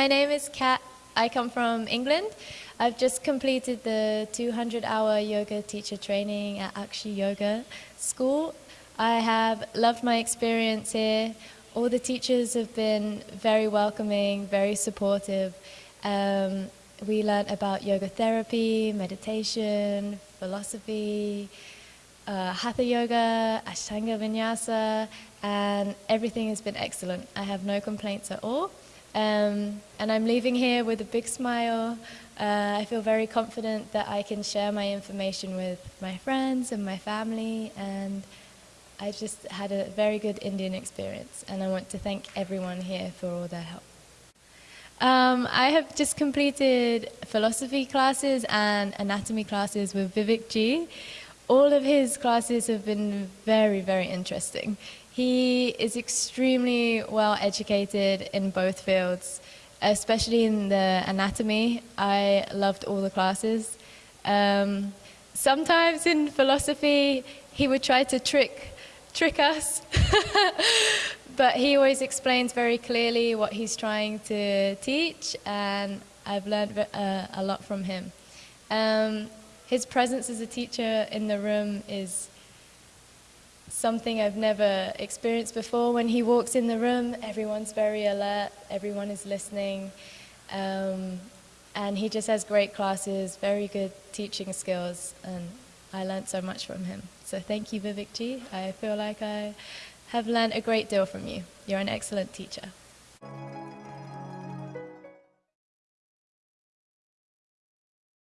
my name is Kat. I come from England. I've just completed the 200-hour yoga teacher training at Akshi Yoga School. I have loved my experience here. All the teachers have been very welcoming, very supportive. Um, we learnt about yoga therapy, meditation, philosophy, uh, Hatha Yoga, Ashtanga Vinyasa, and everything has been excellent. I have no complaints at all. Um, and I'm leaving here with a big smile. Uh, I feel very confident that I can share my information with my friends and my family and I just had a very good Indian experience and I want to thank everyone here for all their help. Um, I have just completed philosophy classes and anatomy classes with Vivek Ji. All of his classes have been very, very interesting. He is extremely well educated in both fields, especially in the anatomy. I loved all the classes. Um, sometimes in philosophy, he would try to trick, trick us. but he always explains very clearly what he's trying to teach, and I've learned uh, a lot from him. Um, his presence as a teacher in the room is something I've never experienced before. When he walks in the room, everyone's very alert, everyone is listening, um, and he just has great classes, very good teaching skills, and I learned so much from him. So thank you, Vivek Ji. I feel like I have learned a great deal from you. You're an excellent teacher.